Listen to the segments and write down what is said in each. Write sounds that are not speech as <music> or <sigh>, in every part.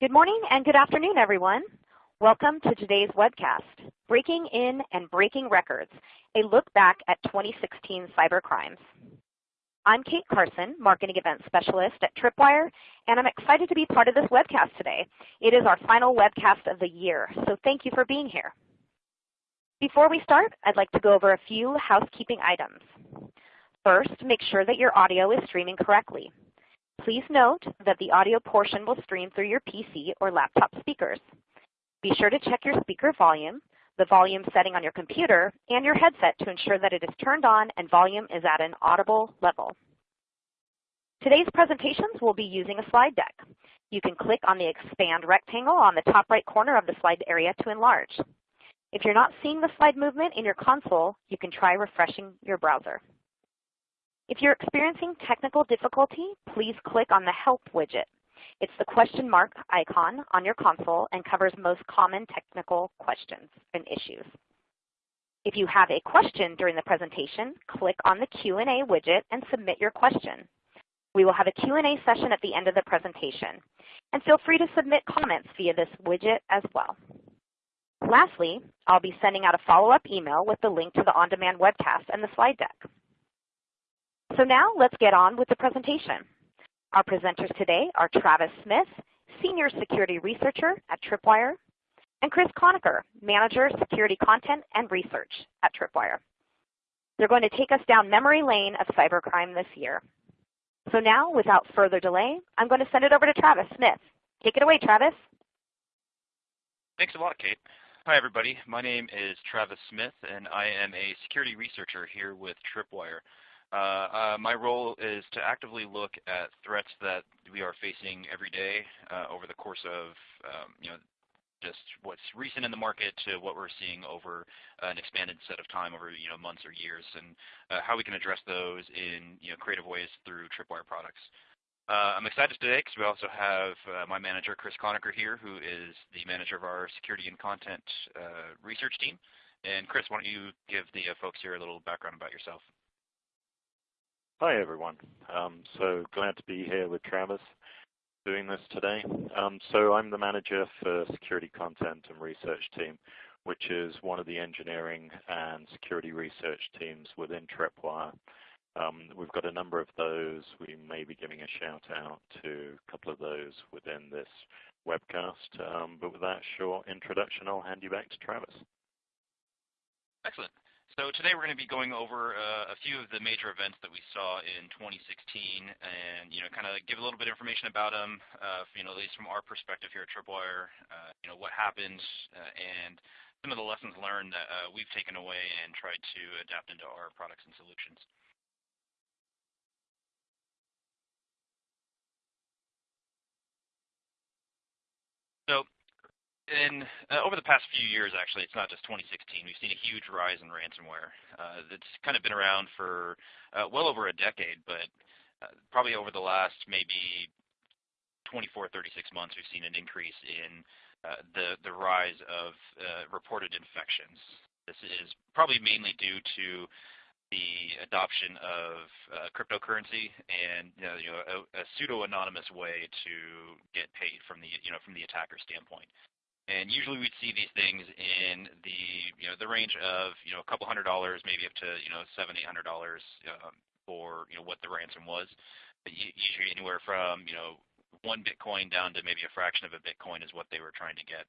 Good morning and good afternoon, everyone. Welcome to today's webcast, Breaking In and Breaking Records, a look back at 2016 cyber crimes. I'm Kate Carson, Marketing Event Specialist at Tripwire, and I'm excited to be part of this webcast today. It is our final webcast of the year, so thank you for being here. Before we start, I'd like to go over a few housekeeping items. First, make sure that your audio is streaming correctly. Please note that the audio portion will stream through your PC or laptop speakers. Be sure to check your speaker volume, the volume setting on your computer, and your headset to ensure that it is turned on and volume is at an audible level. Today's presentations will be using a slide deck. You can click on the expand rectangle on the top right corner of the slide area to enlarge. If you're not seeing the slide movement in your console, you can try refreshing your browser. If you're experiencing technical difficulty, please click on the Help widget. It's the question mark icon on your console and covers most common technical questions and issues. If you have a question during the presentation, click on the Q&A widget and submit your question. We will have a Q&A session at the end of the presentation. And feel free to submit comments via this widget as well. Lastly, I'll be sending out a follow-up email with the link to the on-demand webcast and the slide deck. So now let's get on with the presentation. Our presenters today are Travis Smith, Senior Security Researcher at Tripwire, and Chris Conacher, Manager, Security Content and Research at Tripwire. They're going to take us down memory lane of cybercrime this year. So now, without further delay, I'm going to send it over to Travis Smith. Take it away, Travis. Thanks a lot, Kate. Hi, everybody. My name is Travis Smith, and I am a security researcher here with Tripwire. Uh, uh, my role is to actively look at threats that we are facing every day uh, over the course of um, you know just what's recent in the market to what we're seeing over an expanded set of time over you know months or years, and uh, how we can address those in you know creative ways through Tripwire products. Uh, I'm excited today because we also have my manager, Chris Conacher, here, who is the manager of our security and content research team. And Chris, why don't you give the folks here a little background about yourself? Hi, everyone. Um, so glad to be here with Travis doing this today. Um, so I'm the manager for security content and research team, which is one of the engineering and security research teams within Tripwire. Um, we've got a number of those. We may be giving a shout out to a couple of those within this webcast. Um, but with that short introduction, I'll hand you back to Travis. Excellent. So today we're going to be going over uh, a few of the major events that we saw in 2016, and you know, kind of give a little bit of information about them. Uh, you know, at least from our perspective here at Tripwire, uh, you know, what happened, uh, and some of the lessons learned that uh, we've taken away and tried to adapt into our products and solutions. So in uh, over the past few years, actually, it's not just 2016. We've seen a huge rise in ransomware. Uh, kind of been around for uh, well over a decade, but uh, probably over the last maybe 24, 36 months, we've seen an increase in uh, the the rise of uh, reported infections. This is probably mainly due to the adoption of uh, cryptocurrency and you know, you know a, a pseudo anonymous way to get paid from the you know from the attacker standpoint. And usually we'd see these things in the you know the range of you know a couple hundred dollars, maybe up to you know seven eight hundred dollars um, for you know what the ransom was. But usually anywhere from you know one Bitcoin down to maybe a fraction of a Bitcoin is what they were trying to get.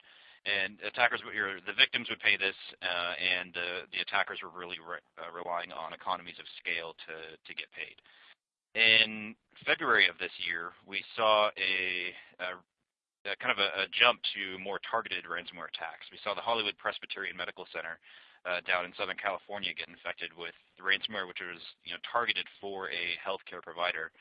And attackers, the victims would pay this, uh, and uh, the attackers were really re uh, relying on economies of scale to to get paid. In February of this year, we saw a, a kind of a, a, jump to more targeted ransomware attacks. We saw the Hollywood Presbyterian Medical Center uh, down in Southern California get infected with ransomware, which was you know targeted for a healthcare provider.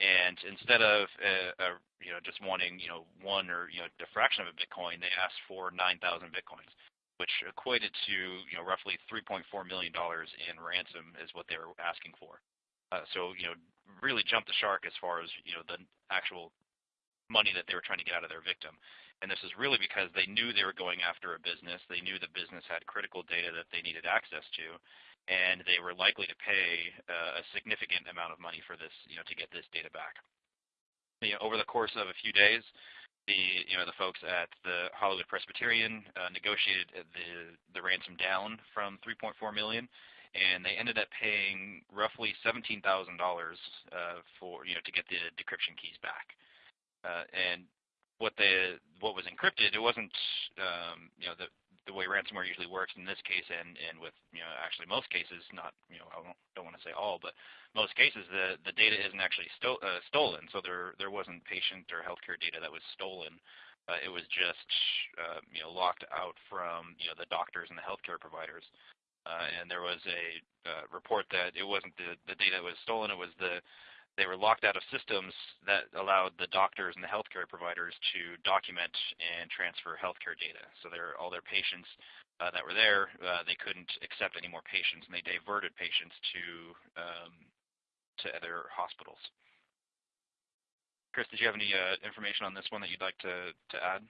And instead of uh, uh, you know just wanting you know one or you know a fraction of a Bitcoin, they asked for 9,000 Bitcoins, which equated to you know roughly 3.4 million dollars in ransom is what they were asking for. Uh, so you know really jumped the shark as far as you know the actual money that they were trying to get out of their victim. And this is really because they knew they were going after a business. They knew the business had critical data that they needed access to, and they were likely to pay uh, a significant amount of money for this, you know, to get this data back. You know, over the course of a few days, the you know the folks at the Hollywood Presbyterian uh, negotiated the the ransom down from 3.4 million, and they ended up paying roughly $17,000 uh, for you know to get the decryption keys back. Uh, and what the what was encrypted, it wasn't um, you know the the way ransomware usually works in this case and, and with you know actually most cases not you know I don't, don't want to say all but most cases the the data isn't actually sto- uh, stolen so there there wasn't patient or healthcare data that was stolen. Uh, it was just uh, you know locked out from you know the doctors and the healthcare providers. Uh, and there was a uh, report that it wasn't the the data that was stolen it was the they were locked out of systems that allowed the doctors and the healthcare providers to document and transfer healthcare data. So their, all their patients uh, that were there, uh, they couldn't accept any more patients, and they diverted patients to um, to other hospitals. Chris, did you have any uh, information on this one that you'd like to, to add?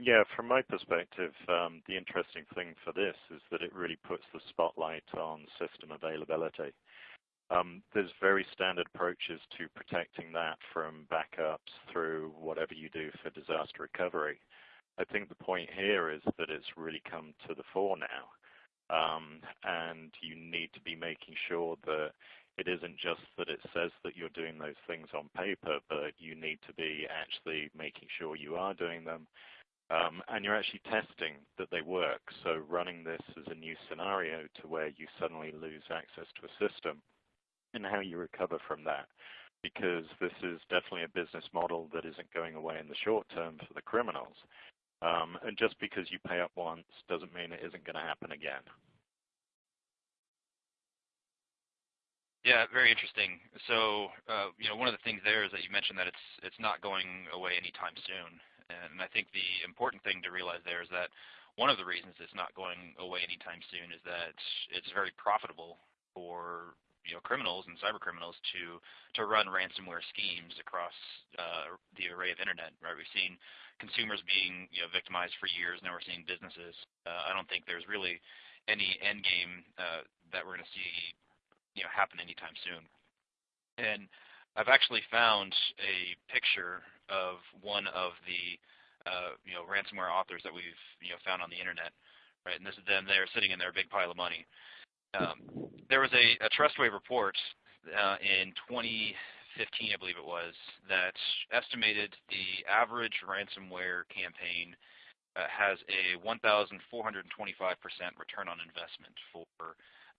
Yeah, from my perspective, um, the interesting thing for this is that it really puts the spotlight on system availability. Um, there's very standard approaches to protecting that from backups through whatever you do for disaster recovery. I think the point here is that it's really come to the fore now. Um, and you need to be making sure that it isn't just that it says that you're doing those things on paper, but you need to be actually making sure you are doing them. Um, and you're actually testing that they work. So running this as a new scenario to where you suddenly lose access to a system and how you recover from that. Because this is definitely a business model that isn't going away in the short term for the criminals. Um, and just because you pay up once doesn't mean it isn't going to happen again. Yeah, very interesting. So, uh, you know, one of the things there is that you mentioned that it's it's not going away anytime soon, and I think the important thing to realize there is that one of the reasons it's not going away anytime soon is that it's very profitable for you know criminals and cyber criminals to to run ransomware schemes across uh, the array of internet. Right, we've seen consumers being you know victimized for years. Now we're seeing businesses. Uh, I don't think there's really any end game uh, that we're going to see you know happen anytime soon. And I've actually found a picture of one of the uh, you know ransomware authors that we've you know found on the internet. Right, and this is them there sitting in their big pile of money. Um, there was a, a Trustwave report uh, in 2015, I believe it was, that estimated the average ransomware campaign uh, has a 1,425% return on investment for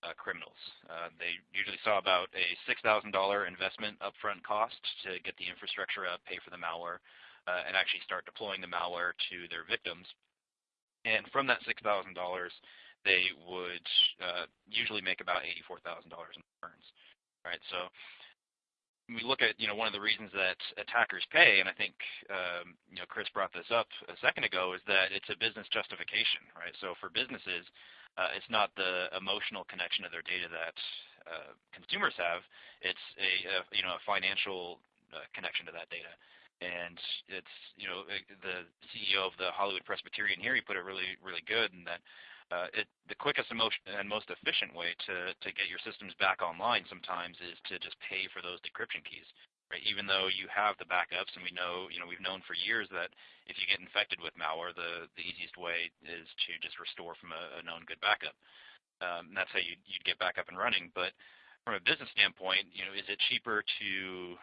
uh, criminals. Uh, they usually saw about a $6,000 investment upfront cost to get the infrastructure up, pay for the malware, uh, and actually start deploying the malware to their victims. And from that $6,000, they would uh, usually make about $84,000 in returns, right? So we look at, you know, one of the reasons that attackers pay, and I think, um, you know, Chris brought this up a second ago, is that it's a business justification, right? So for businesses, uh, it's not the emotional connection of their data that uh, consumers have. It's a, a, you know, a financial uh, connection to that data. And it's, you know, the CEO of the Hollywood Presbyterian here, he put it really, really good in that uh, it, the quickest and most, and most efficient way to, to get your systems back online sometimes is to just pay for those decryption keys. Right? Even though you have the backups, and we know, you know, we've known for years that if you get infected with malware, the, the easiest way is to just restore from a, a known good backup. Um, and that's how you, you'd get back up and running. But from a business standpoint, you know, is it cheaper to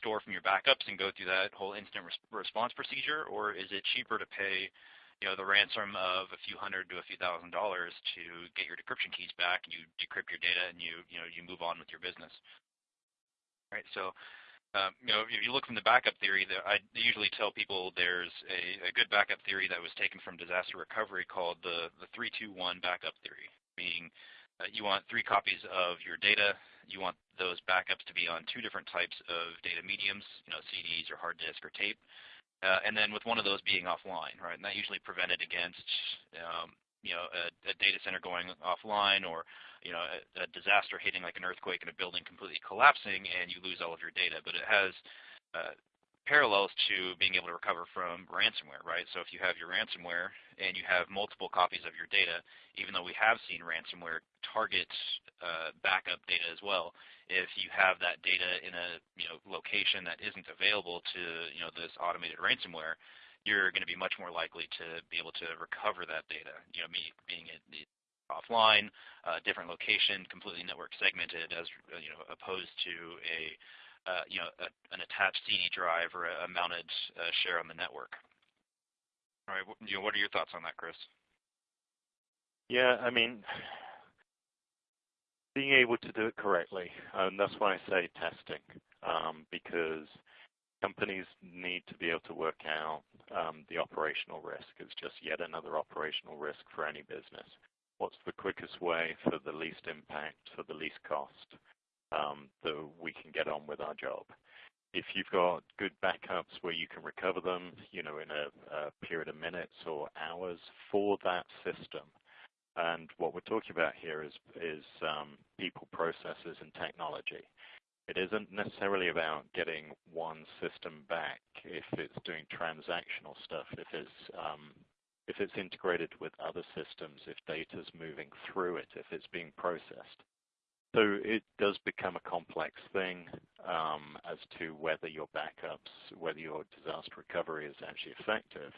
store from your backups and go through that whole instant res- response procedure, or is it cheaper to pay you know, the ransom of a few hundred to a few thousand dollars to get your decryption keys back, and you decrypt your data, and you you know you move on with your business. Right. So, um, you know, if you look from the backup theory, I usually tell people there's a, a good backup theory that was taken from disaster recovery called the the three two one backup theory, meaning uh, you want three copies of your data. You want those backups to be on two different types of data mediums, you know, CDs or hard disk or tape uh, and then with one of those being offline, right? And that usually prevented against, um, you know, a, a, data center going offline or, you know, a, a, disaster hitting like an earthquake and a building completely collapsing and you lose all of your data. But it has uh, parallels to being able to recover from ransomware, right? So if you have your ransomware and you have multiple copies of your data, even though we have seen ransomware target uh, backup data as well, if you have that data in a you know location that isn't available to you know this automated ransomware, you're going to be much more likely to be able to recover that data. You know, being it offline, uh, different location, completely network segmented, as you know, opposed to a uh, you know a, an attached CD drive or a, a mounted uh, share on the network. All right, you know, what are your thoughts on that, Chris? Yeah, I mean, being able to do it correctly, and that's why I say testing, um, because companies need to be able to work out um, the operational risk. It's just yet another operational risk for any business. What's the quickest way for the least impact, for the least cost, um, that we can get on with our job? If you've got good backups where you can recover them, you know, in a, a period of minutes or hours for that system, and what we're talking about here is, is um, people, processes, and technology. It isn't necessarily about getting one system back if it's doing transactional stuff, if it's, um, if it's integrated with other systems, if data's moving through it, if it's being processed. So it does become a complex thing um, as to whether your backups, whether your disaster recovery is actually effective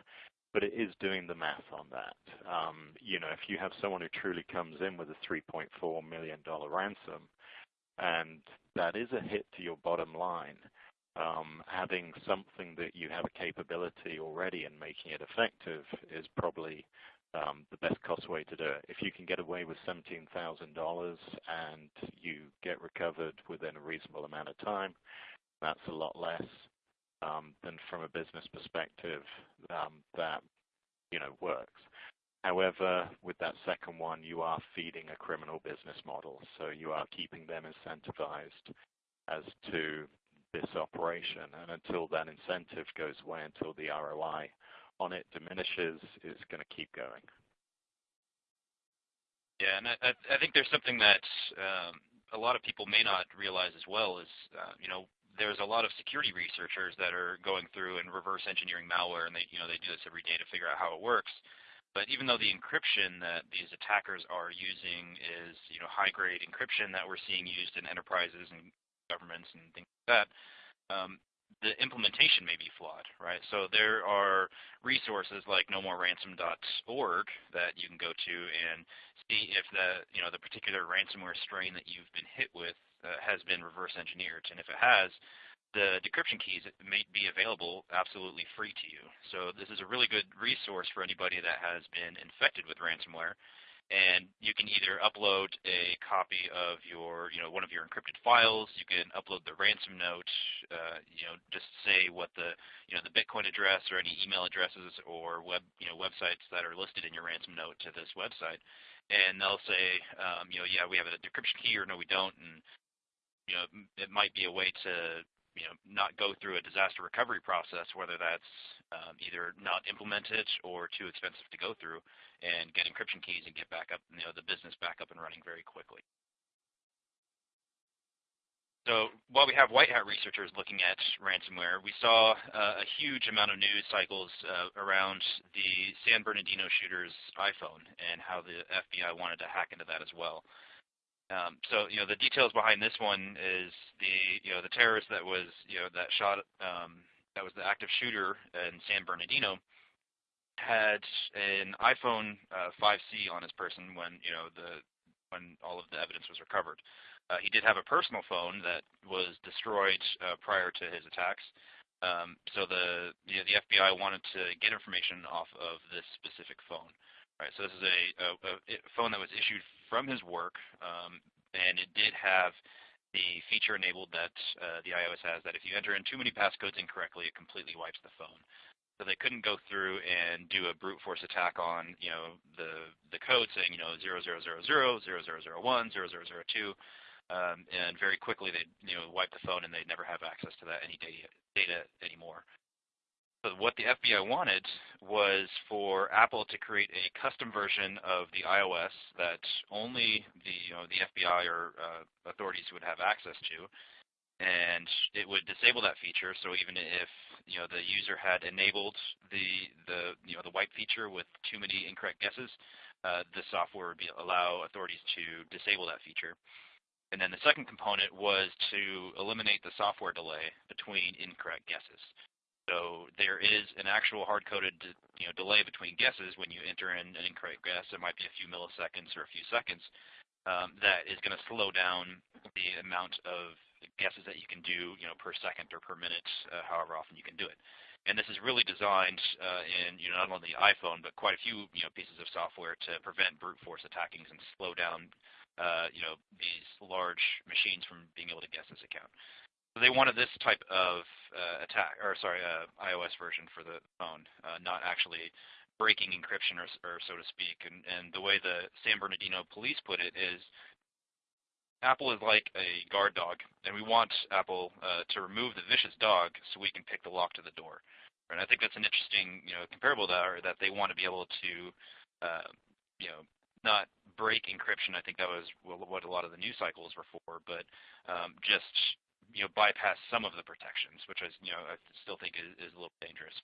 but it is doing the math on that. Um, you know, if you have someone who truly comes in with a $3.4 million ransom, and that is a hit to your bottom line, um, having something that you have a capability already and making it effective is probably um, the best cost way to do it. If you can get away with $17,000 and you get recovered within a reasonable amount of time, that's a lot less then from a business perspective, um, that you know works. However, with that second one, you are feeding a criminal business model, so you are keeping them incentivized as to this operation. And until that incentive goes away, until the ROI on it diminishes, it's going to keep going. Yeah, and I, I think there's something that um, a lot of people may not realize as well is, uh, you know, there's a lot of security researchers that are going through and reverse engineering malware, and they you know they do this every day to figure out how it works. But even though the encryption that these attackers are using is you know high grade encryption that we're seeing used in enterprises and governments and things like that, um, the implementation may be flawed, right? So there are resources like nomoreransom.org that you can go to and see if the you know the particular ransomware strain that you've been hit with uh, has been reverse engineered. And if it has, the decryption keys may be available absolutely free to you. So this is a really good resource for anybody that has been infected with ransomware. And you can either upload a copy of your, you know, one of your encrypted files. You can upload the ransom note. Uh, you know, just say what the, you know, the Bitcoin address or any email addresses or web, you know, websites that are listed in your ransom note to this website, and they'll say, um, you know, yeah, we have a decryption key, or no, we don't, and you know, it might be a way to you know not go through a disaster recovery process, whether that's um, either not implemented or too expensive to go through, and get encryption keys and get back up, you know, the business back up and running very quickly. So while we have white hat researchers looking at ransomware, we saw uh, a huge amount of news cycles uh, around the San Bernardino shooter's iPhone and how the FBI wanted to hack into that as well. Um, so you know the details behind this one is the you know the terrorist that was you know that shot um, that was the active shooter in San Bernardino had an iPhone uh, 5C on his person when you know the when all of the evidence was recovered. Uh, he did have a personal phone that was destroyed uh, prior to his attacks. Um, so the you know, the FBI wanted to get information off of this specific phone. Right. So this is a, a, a phone that was issued from his work, um, and it did have the feature enabled that uh, the iOS has that if you enter in too many passcodes incorrectly, it completely wipes the phone. So they couldn't go through and do a brute force attack on, you know, the the code saying, you know, 0000, 0001, 0002, um, and very quickly they, you know, wipe the phone and they'd never have access to that any data, data anymore. So what the FBI wanted was for Apple to create a custom version of the iOS that only the you know, the FBI or uh, authorities would have access to, and it would disable that feature. So even if you know the user had enabled the the you know the wipe feature with too many incorrect guesses, uh, the software would be, allow authorities to disable that feature. And then the second component was to eliminate the software delay between incorrect guesses. So there is an actual hard-coded you know, delay between guesses when you enter in an incorrect guess. It might be a few milliseconds or a few seconds. Um, that is going to slow down the amount of guesses that you can do, you know, per second or per minute, uh, however often you can do it. And this is really designed uh, in you know, not only the iPhone, but quite a few you know, pieces of software to prevent brute force attackings and slow down uh, you know, these large machines from being able to guess this account. They wanted this type of uh, attack, or sorry, uh, iOS version for the phone, uh, not actually breaking encryption, or, or so to speak. And, and the way the San Bernardino police put it is Apple is like a guard dog, and we want Apple uh, to remove the vicious dog so we can pick the lock to the door. And I think that's an interesting, you know, comparable to our, that they want to be able to, uh, you know, not break encryption. I think that was what a lot of the news cycles were for, but um, just, you know, bypass some of the protections, which I, you know, I still think is, is a little dangerous.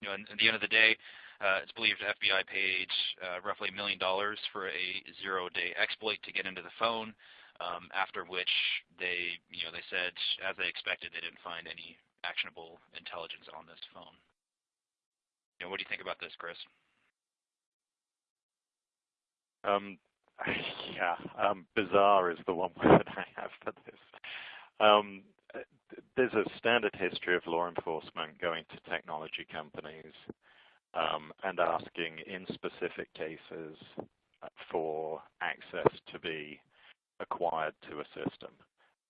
You know, at the end of the day, uh, it's believed FBI paid uh, roughly a million dollars for a zero-day exploit to get into the phone um, after which they, you know, they said, as they expected, they didn't find any actionable intelligence on this phone. You know, what do you think about this, Chris? Um, <laughs> yeah, um, bizarre is the one <laughs> word I have for this. Um, there's a standard history of law enforcement going to technology companies um, and asking in specific cases for access to be acquired to a system.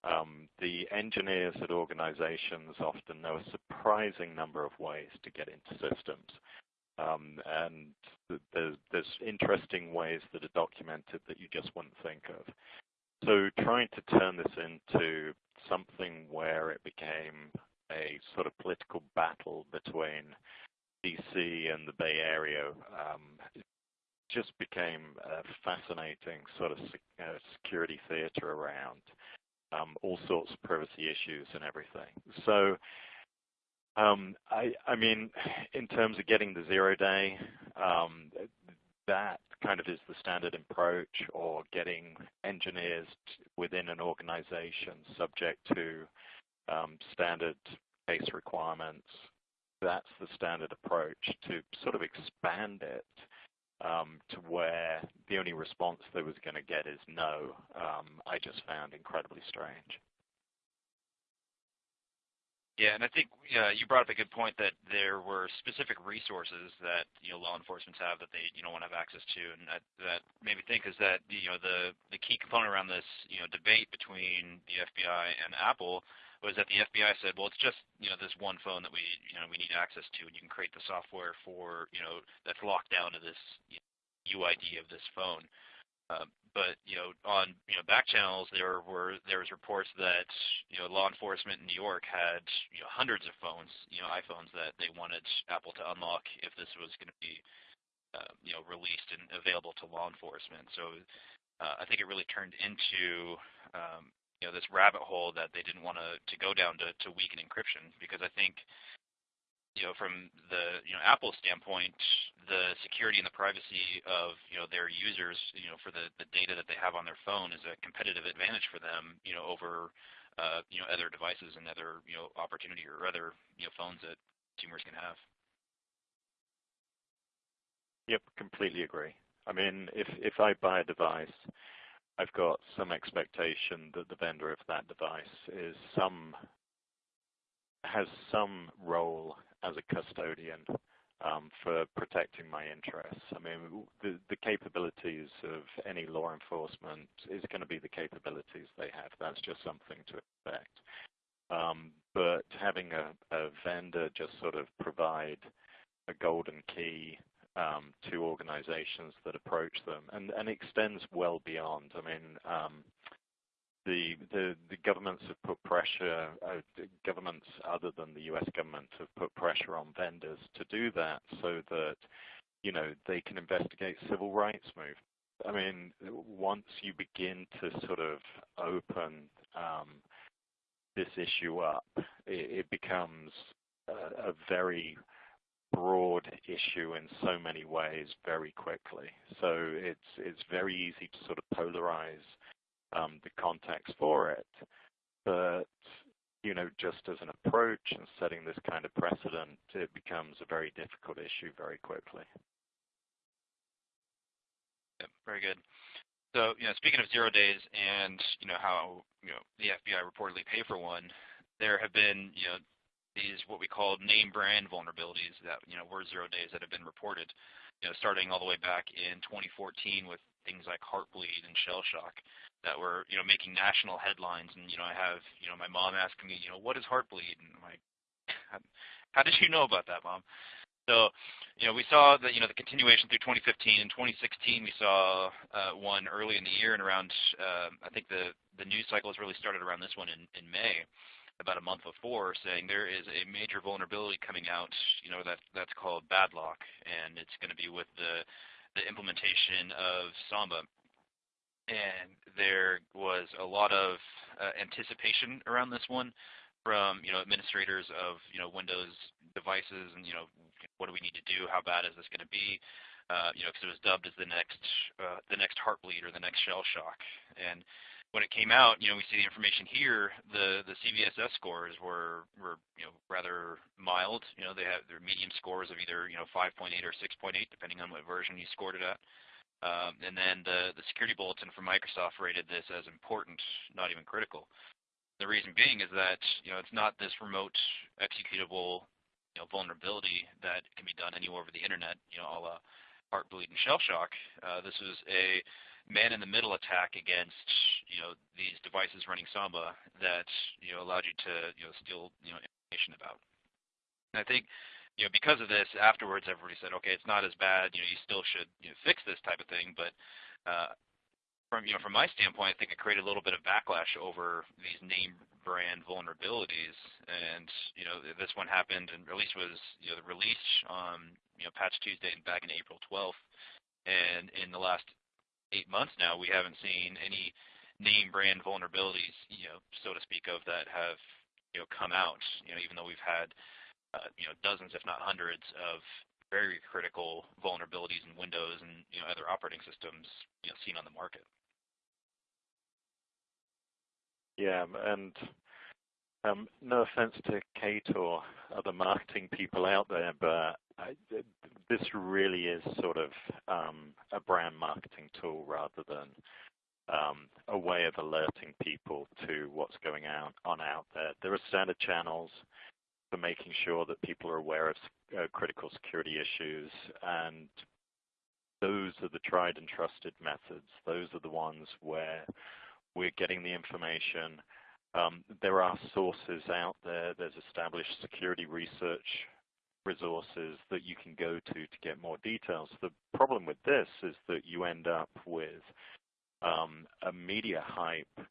Um, the engineers at organizations often know a surprising number of ways to get into systems. Um, and there's, there's interesting ways that are documented that you just wouldn't think of. So trying to turn this into something where it became a sort of political battle between DC and the Bay Area um, just became a fascinating sort of uh, security theater around um, all sorts of privacy issues and everything. So, um, I, I, mean, in terms of getting the zero day, um, that kind of is the standard approach, or getting engineers within an organization subject to um, standard case requirements. That's the standard approach to sort of expand it um, to where the only response they was going to get is no, um, I just found incredibly strange. Yeah, and I think you brought up a good point that there were specific resources that you know law enforcement have that they you know want to have access to, and that, made me think is that you know the the key component around this you know debate between the FBI and Apple was that the FBI said, well, it's just you know this one phone that we you know we need access to, and you can create the software for you know that's locked down to this UID of this phone. Um, But you know, on you know back channels, there were there was reports that you know law enforcement in New York had you know hundreds of phones, you know iPhones that they wanted Apple to unlock if this was going to be uh, you know released and available to law enforcement. So uh, I think it really turned into um, you know this rabbit hole that they didn't want to to go down to to weaken encryption because I think you know from the you know Apple standpoint the security and the privacy of you know their users you know for the the data that they have on their phone is a competitive advantage for them you know over uh, you know other devices and other you know opportunity or other you know phones that consumers can have. Yep, completely agree. I mean, if if I buy a device I've got some expectation that the vendor of that device is some has some role as a custodian um, for protecting my interests. I mean, the, the capabilities of any law enforcement is going to be the capabilities they have. That's just something to expect. Um, but having a, a vendor just sort of provide a golden key um, to organizations that approach them, and, and extends well beyond. I mean, um, the, the, the governments have put pressure, uh, governments other than the U.S. government have put pressure on vendors to do that so that, you know, they can investigate civil rights movements. I mean, once you begin to sort of open um, this issue up, it, it becomes a, a very broad issue in so many ways very quickly. So it's it's very easy to sort of polarize um, the context for it. But you know, just as an approach and setting this kind of precedent, it becomes a very difficult issue very quickly. Yep, very good. So, you know, speaking of zero days and, you know, how, you know, the FBI reportedly pay for one, there have been, you know, these what we call name brand vulnerabilities that, you know, were zero days that have been reported, you know, starting all the way back in 2014 with things like Heartbleed and Shell Shock that were, you know, making national headlines. And, you know, I have, you know, my mom asking me, you know, what is Heartbleed? And I'm like, how did you know about that, mom? So, you know, we saw the, you know, the continuation through 2015. In 2016, we saw uh, one early in the year and around, uh, I think the, the news cycle has really started around this one in, in May, about a month before, saying there is a major vulnerability coming out, you know, that, that's called Badlock, and it's going to be with the, the implementation of Samba and there was a lot of uh, anticipation around this one from you know administrators of you know Windows devices and you know what do we need to do? How bad is this going to be? Uh, you know, because it was dubbed as the next uh, the next heartbleed or the next shell shock. And when it came out, you know, we see the information here. The the CVSS scores were were you know rather mild. You know, they have their medium scores of either you know 5.8 or 6.8, depending on what version you scored it at. Um, and then the, the security bulletin from Microsoft rated this as important, not even critical. The reason being is that you know it's not this remote executable you know, vulnerability that can be done anywhere over the internet, you know, a Heartbleed and Shell Shock. Uh, this was a man-in-the-middle attack against you know these devices running Samba that you know allowed you to you know steal you know information about. And I think you know, because of this, afterwards everybody said, okay, it's not as bad. You know, you still should you know, fix this type of thing. But uh, from you know, from my standpoint, I think it created a little bit of backlash over these name brand vulnerabilities. And you know, this one happened and release was you know the release on you know Patch Tuesday back in April 12th. And in the last eight months now, we haven't seen any name brand vulnerabilities, you know, so to speak, of that have you know come out. You know, even though we've had uh, you know, dozens, if not hundreds, of very critical vulnerabilities in Windows and you know, other operating systems you know, seen on the market. Yeah, and um, no offense to Kate or other marketing people out there, but This really is sort of um, a brand marketing tool rather than um, a way of alerting people to what's going on, on out there. There are standard channels for making sure that people are aware of uh, critical security issues and those are the tried and trusted methods. Those are the ones where we're getting the information. Um, there are sources out there. There's established security research resources that you can go to to get more details. The problem with this is that you end up with um, a media hype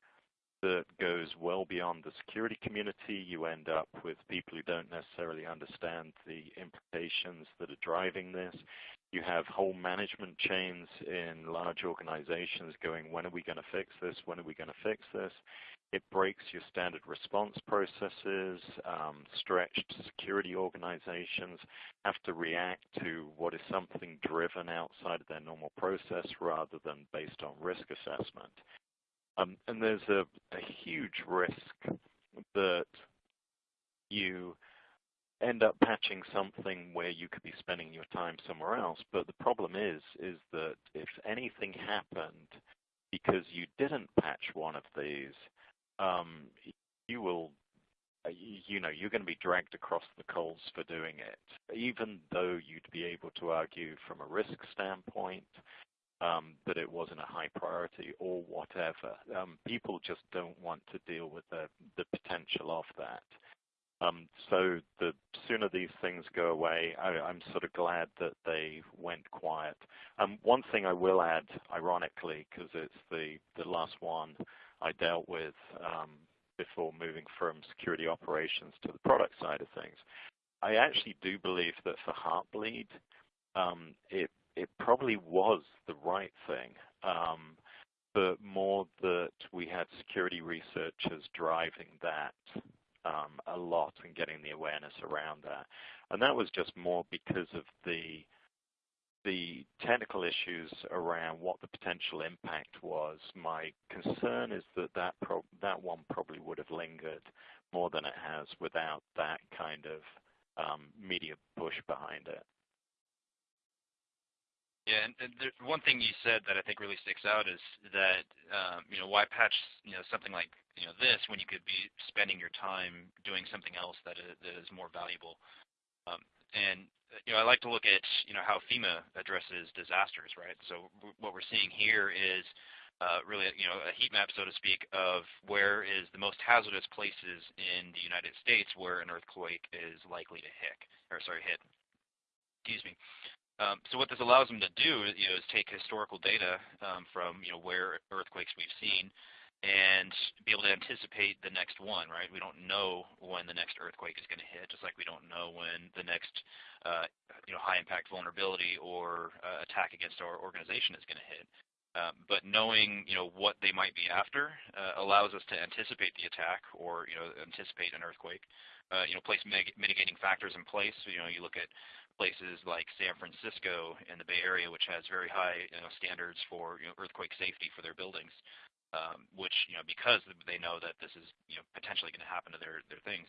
that goes well beyond the security community. You end up with people who don't necessarily understand the implications that are driving this. You have whole management chains in large organizations going, when are we going to fix this? When are we going to fix this? It breaks your standard response processes. Um, stretched security organizations have to react to what is something driven outside of their normal process rather than based on risk assessment. Um, and there's a, a huge risk that you end up patching something where you could be spending your time somewhere else. But the problem is, is that if anything happened because you didn't patch one of these, you will, you know, you're going to be dragged across the coals for doing it, even though you'd be able to argue from a risk standpoint um, that it wasn't a high priority or whatever. Um, people just don't want to deal with the, potential of that. Um, so the sooner these things go away, I, am sort of glad that they went quiet. Um, one thing I will add, ironically, because it's the, the last one I dealt with um, before moving from security operations to the product side of things, I actually do believe that for Heartbleed, um, it it probably was the right thing, um, but more that we had security researchers driving that um, a lot and getting the awareness around that. And that was just more because of the the technical issues around what the potential impact was, my concern is that that, that one probably would have lingered more than it has without that kind of um, media push behind it. Yeah, and, and there, one thing you said that I think really sticks out is that um, you know why patch you know something like you know this when you could be spending your time doing something else that is, that is more valuable. Um, and you know I like to look at you know how FEMA addresses disasters, right? So what we're seeing here is uh, really you know a heat map, so to speak, of where is the most hazardous places in the United States where an earthquake is likely to hit, or sorry, hit. Excuse me. Um, so what this allows them to do you know, is take historical data um, from you know, where earthquakes we've seen and be able to anticipate the next one, right? We don't know when the next earthquake is going to hit, just like we don't know when the next uh, you know, high impact vulnerability or uh, attack against our organization is going to hit. Um, but knowing you know what they might be after uh, allows us to anticipate the attack or you know anticipate an earthquake. Uh, you know, place mitigating factors in place. So, you know, you look at places like San Francisco and the Bay Area, which has very high you know, standards for you know, earthquake safety for their buildings, um, which you know because they know that this is you know potentially going to happen to their their things.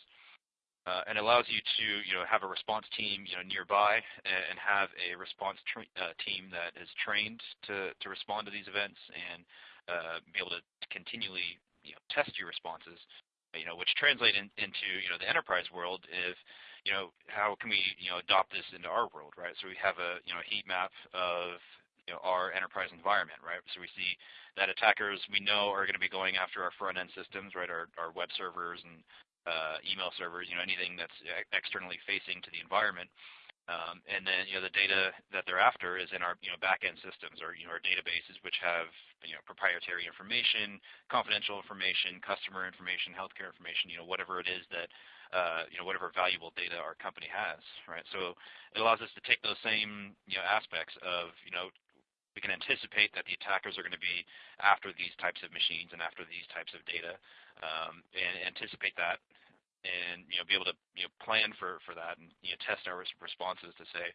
Uh, and allows you to you know have a response team you know nearby and have a response uh, team that is trained to to respond to these events and uh, be able to continually you know test your responses you know which translate in, into you know the enterprise world if you know, how can we, you know, adopt this into our world, right? So we have a, you know, heat map of, you know, our enterprise environment, right? So we see that attackers we know are going to be going after our front end systems, right? Our, our web servers and uh, email servers, you know, anything that's externally facing to the environment. Um, and then, you know, the data that they're after is in our, you know, back-end systems or, you know, our databases, which have, you know, proprietary information, confidential information, customer information, healthcare information, you know, whatever it is that uh, you know, whatever valuable data our company has, right? So it allows us to take those same, you know, aspects of, you know, we can anticipate that the attackers are going to be after these types of machines and after these types of data, um, and anticipate that, and you know, be able to you know plan for for that, and you know, test our responses to say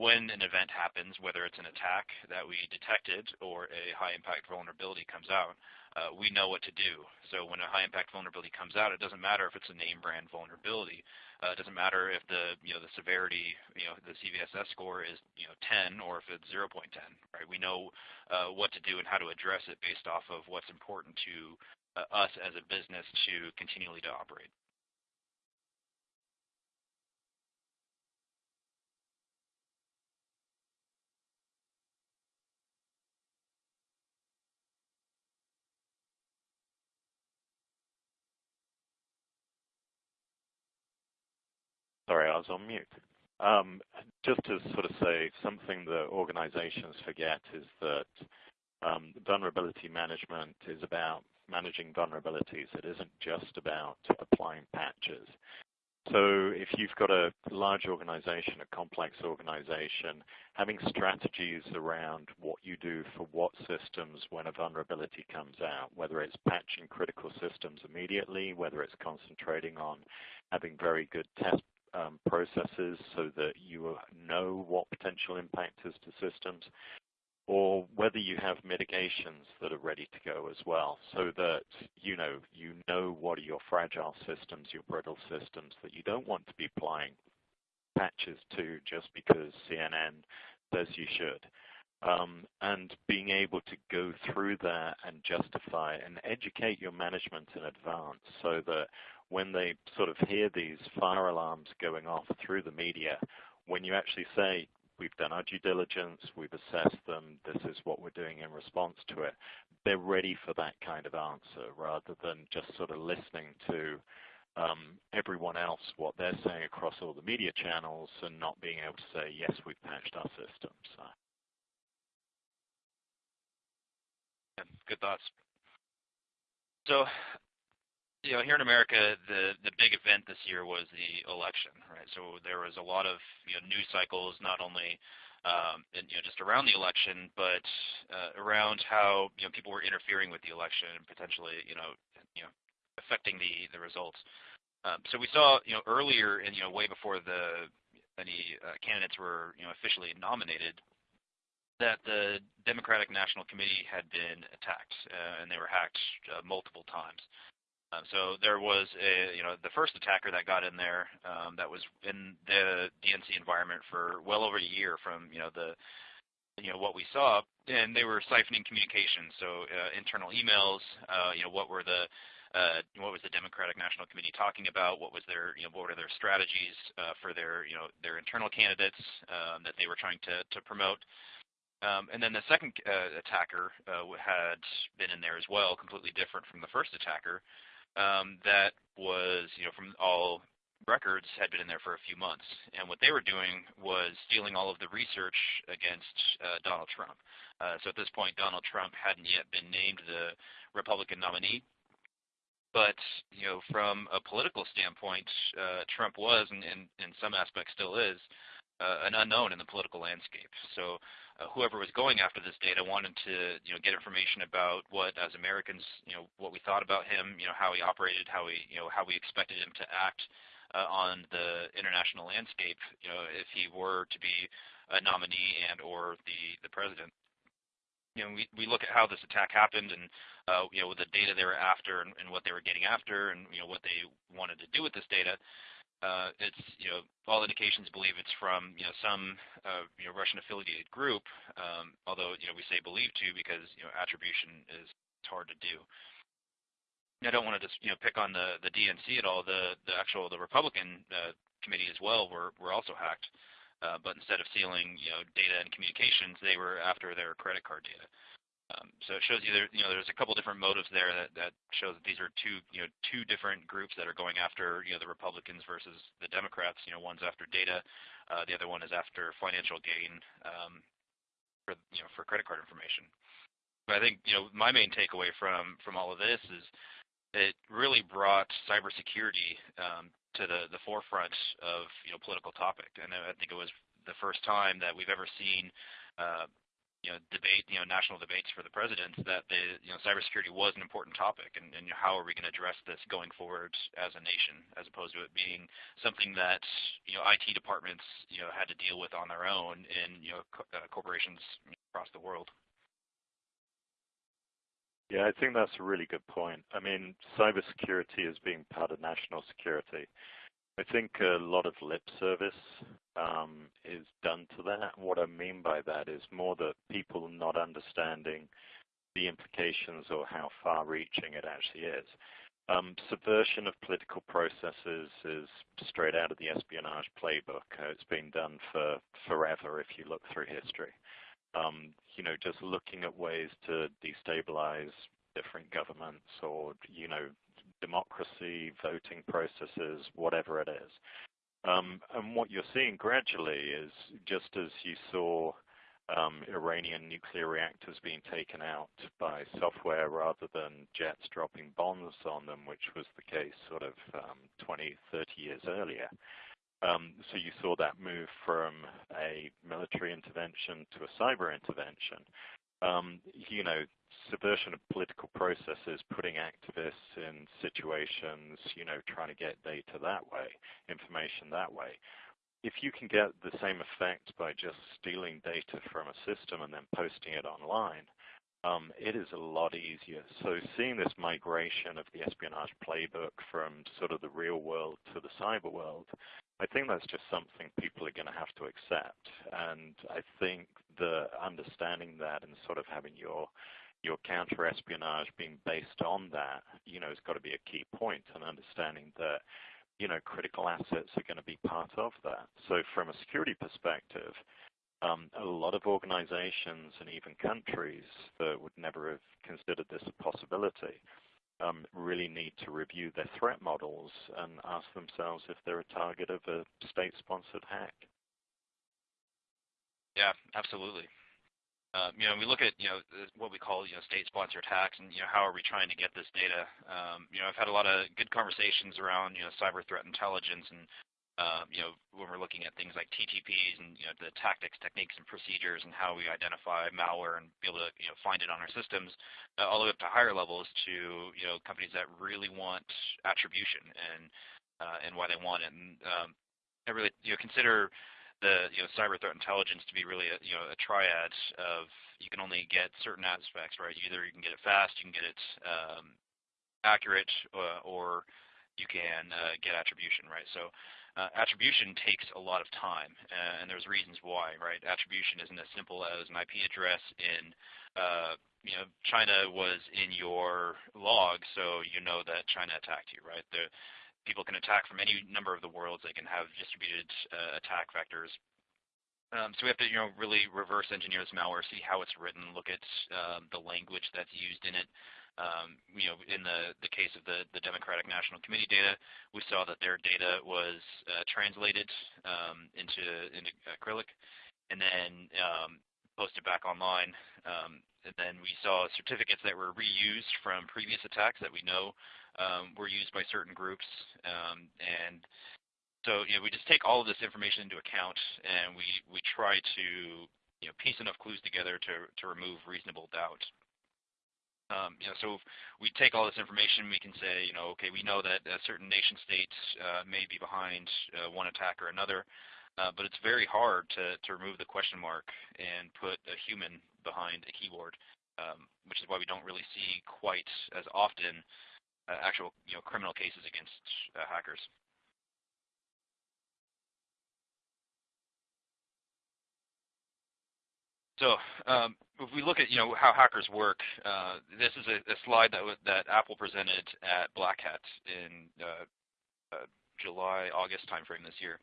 when an event happens, whether it's an attack that we detected or a high impact vulnerability comes out, uh, we know what to do. So when a high impact vulnerability comes out, it doesn't matter if it's a name brand vulnerability. Uh, it doesn't matter if the you know the severity, you know the CVSS score is you know 10 or if it's 0.10. Right? We know uh, what to do and how to address it based off of what's important to uh, us as a business to continually to operate. Sorry, I was on mute. Um, just to sort of say something that organizations forget is that um, vulnerability management is about managing vulnerabilities. It isn't just about applying patches. So if you've got a large organization, a complex organization, having strategies around what you do for what systems when a vulnerability comes out, whether it's patching critical systems immediately, whether it's concentrating on having very good test um, processes so that you know what potential impact is to systems, or whether you have mitigations that are ready to go as well, so that you know you know what are your fragile systems, your brittle systems that you don't want to be applying patches to just because CNN says you should. Um, and being able to go through that and justify and educate your management in advance so that when they sort of hear these fire alarms going off through the media, when you actually say, we've done our due diligence, we've assessed them, this is what we're doing in response to it, they're ready for that kind of answer rather than just sort of listening to um, everyone else, what they're saying across all the media channels and not being able to say, yes, we've patched our system. So. Good thoughts. So you know, here in America, the the big event this year was the election, right? So there was a lot of you know news cycles, not only um, and, you know just around the election, but uh, around how you know people were interfering with the election and potentially you know you know affecting the the results. Um, so we saw you know earlier and you know way before the any uh, candidates were you know officially nominated, that the Democratic National Committee had been attacked, uh, and they were hacked uh, multiple times. Um, so there was a, you know, the first attacker that got in there um, that was in the DNC environment for well over a year from, you know, the, you know, what we saw, and they were siphoning communications, so uh, internal emails, uh, you know, what were the, uh, what was the Democratic National Committee talking about? What was their, you know, what were their strategies uh, for their, you know, their internal candidates um, that they were trying to to promote? Um, and then the second uh, attacker uh, had been in there as well, completely different from the first attacker um, that was, you know, from all records had been in there for a few months. And what they were doing was stealing all of the research against uh, Donald Trump. Uh, so at this point, Donald Trump hadn't yet been named the Republican nominee. But you know, from a political standpoint, uh, Trump was, and, and in some aspects still is, uh, an unknown in the political landscape. So whoever was going after this data wanted to you know get information about what as Americans you know what we thought about him, you know how he operated, how we you know how we expected him to act uh, on the international landscape, you know if he were to be a nominee and or the the president. You know, we, we look at how this attack happened and uh, you know with the data they were after and, and what they were getting after and you know what they wanted to do with this data uh, it's you know all indications believe it's from you know some uh, you know Russian affiliated group. Um, although you know we say believe to because you know attribution is hard to do. I don't want to just you know pick on the the DNC at all. The the actual the Republican uh, committee as well were were also hacked. But instead of stealing you know data and communications, they were after their credit card data. Um, so it shows you there, you know, there's a couple different motives there that, that shows that these are two, you know, two different groups that are going after, you know, the Republicans versus the Democrats. You know, one's after data, uh, the other one is after financial gain um, for, you know, for credit card information. But I think, you know, my main takeaway from from all of this is it really brought cybersecurity um, to the the forefront of you know political topic, and I think it was the first time that we've ever seen uh, you know, debate, you know, national debates for the president that the, you know, cybersecurity was an important topic, and, and how are we going to address this going forward as a nation, as opposed to it being something that, you know, IT departments, you know, had to deal with on their own in, you know, co uh, corporations across the world. Yeah, I think that's a really good point. I mean, cybersecurity is being part of national security. I think a lot of lip service um, is done to that. What I mean by that is more that people not understanding the implications or how far-reaching it actually is. Um, subversion of political processes is straight out of the espionage playbook. Uh, it's been done for forever if you look through history. Um, you know, just looking at ways to destabilize different governments or, you know, democracy, voting processes, whatever it is. Um, and what you're seeing gradually is just as you saw um, Iranian nuclear reactors being taken out by software rather than jets dropping bombs on them, which was the case sort of um, 20, 30 years earlier. Um, so you saw that move from a military intervention to a cyber intervention. Um, you know, subversion of political processes, putting activists in situations, you know, trying to get data that way, information that way. If you can get the same effect by just stealing data from a system and then posting it online, um, it is a lot easier. So seeing this migration of the espionage playbook from sort of the real world to the cyber world, I think that's just something people are going to have to accept. And I think the understanding that and sort of having your your counter-espionage being based on that, you know, has got to be a key point and understanding that, you know, critical assets are going to be part of that. So from a security perspective, um, a lot of organizations and even countries that would never have considered this a possibility um, really need to review their threat models and ask themselves if they're a target of a state-sponsored hack. Yeah, absolutely. Um, you know, we look at you know what we call you know state-sponsored hacks, and you know how are we trying to get this data? Um, you know, I've had a lot of good conversations around you know cyber threat intelligence, and um, you know when we're looking at things like TTPs and you know the tactics, techniques, and procedures, and how we identify malware and be able to you know find it on our systems, uh, all the way up to higher levels to you know companies that really want attribution and uh, and why they want it. And um, I really you know consider the you know cyber threat intelligence to be really a you know a triad of you can only get certain aspects right. Either you can get it fast, you can get it um, accurate, uh, or you can uh, get attribution right. So uh, attribution takes a lot of time, uh, and there's reasons why, right? Attribution isn't as simple as an IP address in, uh, you know, China was in your log, so you know that China attacked you, right? The, people can attack from any number of the worlds. They can have distributed uh, attack vectors. Um, so we have to, you know, really reverse engineer this malware, see how it's written, look at um, the language that's used in it. Um, you know, in the, the case of the, the Democratic National Committee data, we saw that their data was uh, translated um, into, into Cyrillic and then um, posted back online. And then we saw certificates that were reused from previous attacks that we know um, were used by certain groups. Um, and so you know, we just take all of this information into account, and we, we try to you know, piece enough clues together to, to remove reasonable doubt. Um, you know, so we take all this information, we can say, you know, okay, we know that a certain nation state uh, may be behind uh, one attack or another, uh, but it's very hard to, to remove the question mark and put a human behind a keyboard, um, which is why we don't really see quite as often uh, actual you know, criminal cases against uh, hackers. So um, if we look at you know how hackers work, uh, this is a, a slide that that Apple presented at Black Hat in uh, uh, July August timeframe this year,